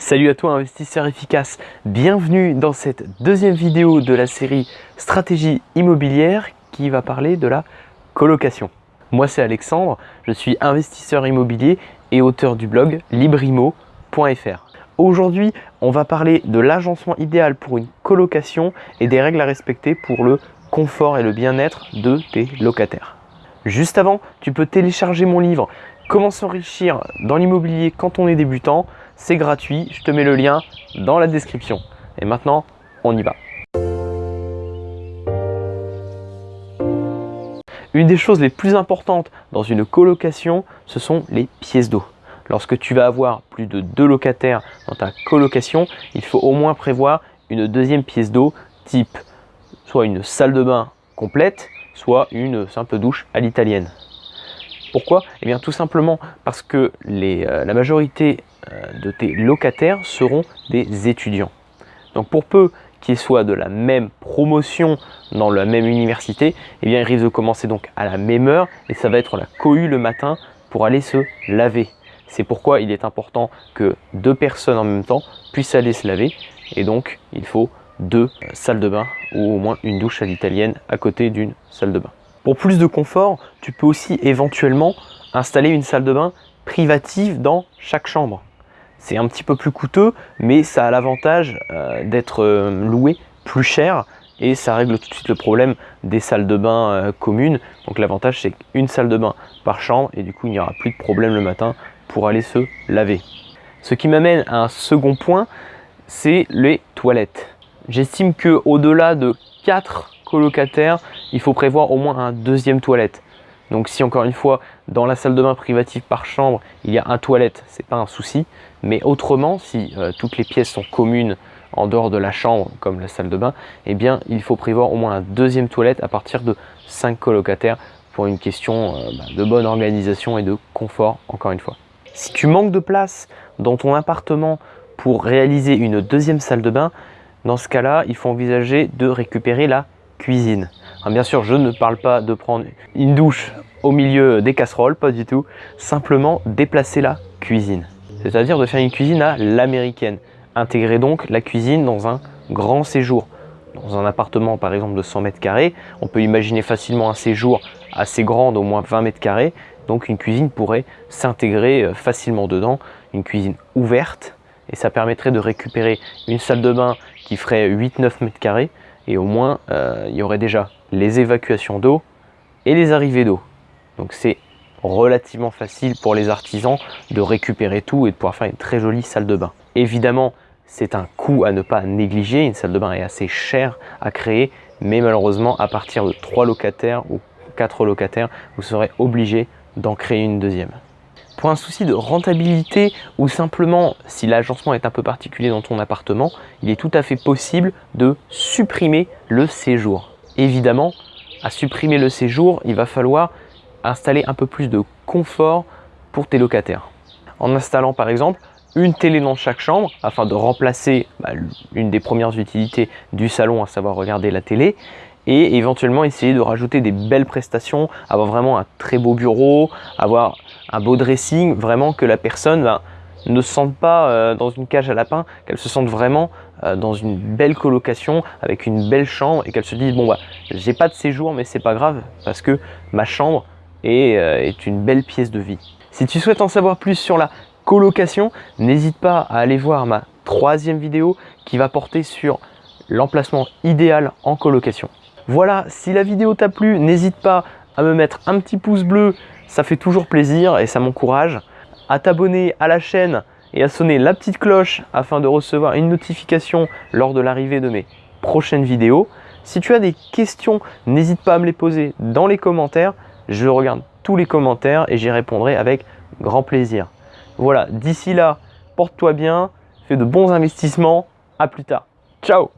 Salut à toi investisseur efficace, bienvenue dans cette deuxième vidéo de la série Stratégie immobilière qui va parler de la colocation. Moi c'est Alexandre, je suis investisseur immobilier et auteur du blog librimo.fr. Aujourd'hui on va parler de l'agencement idéal pour une colocation et des règles à respecter pour le confort et le bien-être de tes locataires. Juste avant, tu peux télécharger mon livre Comment s'enrichir dans l'immobilier quand on est débutant c'est gratuit, je te mets le lien dans la description. Et maintenant, on y va. Une des choses les plus importantes dans une colocation, ce sont les pièces d'eau. Lorsque tu vas avoir plus de deux locataires dans ta colocation, il faut au moins prévoir une deuxième pièce d'eau type soit une salle de bain complète, soit une simple douche à l'italienne. Pourquoi? Eh bien tout simplement parce que euh, la majorité euh, de tes locataires seront des étudiants. Donc pour peu qu'ils soient de la même promotion dans la même université, eh bien ils risquent de commencer donc à la même heure et ça va être la cohue le matin pour aller se laver. C'est pourquoi il est important que deux personnes en même temps puissent aller se laver et donc il faut deux salles de bain ou au moins une douche à l'italienne à côté d'une salle de bain. Pour plus de confort, tu peux aussi éventuellement installer une salle de bain privative dans chaque chambre. C'est un petit peu plus coûteux, mais ça a l'avantage euh, d'être euh, loué plus cher et ça règle tout de suite le problème des salles de bain euh, communes. Donc l'avantage c'est qu'une salle de bain par chambre et du coup il n'y aura plus de problème le matin pour aller se laver. Ce qui m'amène à un second point, c'est les toilettes. J'estime que au-delà de 4 colocataires, il faut prévoir au moins un deuxième toilette. Donc si encore une fois, dans la salle de bain privative par chambre, il y a un toilette, c'est pas un souci. Mais autrement, si euh, toutes les pièces sont communes en dehors de la chambre, comme la salle de bain, eh bien il faut prévoir au moins un deuxième toilette à partir de 5 colocataires pour une question euh, bah, de bonne organisation et de confort, encore une fois. Si tu manques de place dans ton appartement pour réaliser une deuxième salle de bain, dans ce cas-là, il faut envisager de récupérer la cuisine. Bien sûr, je ne parle pas de prendre une douche au milieu des casseroles, pas du tout. Simplement déplacer la cuisine. C'est-à-dire de faire une cuisine à l'américaine. Intégrer donc la cuisine dans un grand séjour. Dans un appartement par exemple de 100 mètres carrés, on peut imaginer facilement un séjour assez grand d'au moins 20 mètres carrés. Donc une cuisine pourrait s'intégrer euh, facilement dedans. Une cuisine ouverte et ça permettrait de récupérer une salle de bain qui ferait 8-9 mètres carrés et au moins euh, il y aurait déjà les évacuations d'eau et les arrivées d'eau. Donc c'est relativement facile pour les artisans de récupérer tout et de pouvoir faire une très jolie salle de bain. Évidemment, c'est un coût à ne pas négliger, une salle de bain est assez chère à créer, mais malheureusement à partir de 3 locataires ou 4 locataires, vous serez obligé d'en créer une deuxième. Pour un souci de rentabilité ou simplement si l'agencement est un peu particulier dans ton appartement, il est tout à fait possible de supprimer le séjour. Évidemment, à supprimer le séjour, il va falloir installer un peu plus de confort pour tes locataires. En installant par exemple une télé dans chaque chambre afin de remplacer bah, une des premières utilités du salon, à savoir regarder la télé, et éventuellement essayer de rajouter des belles prestations, avoir vraiment un très beau bureau, avoir un beau dressing, vraiment que la personne ben, ne se sente pas euh, dans une cage à lapin, qu'elle se sente vraiment euh, dans une belle colocation avec une belle chambre et qu'elle se dise bon bah j'ai pas de séjour mais c'est pas grave parce que ma chambre est, euh, est une belle pièce de vie. Si tu souhaites en savoir plus sur la colocation, n'hésite pas à aller voir ma troisième vidéo qui va porter sur l'emplacement idéal en colocation. Voilà, si la vidéo t'a plu, n'hésite pas à me mettre un petit pouce bleu, ça fait toujours plaisir et ça m'encourage. À t'abonner à la chaîne et à sonner la petite cloche afin de recevoir une notification lors de l'arrivée de mes prochaines vidéos. Si tu as des questions, n'hésite pas à me les poser dans les commentaires. Je regarde tous les commentaires et j'y répondrai avec grand plaisir. Voilà, d'ici là, porte-toi bien, fais de bons investissements. À plus tard. Ciao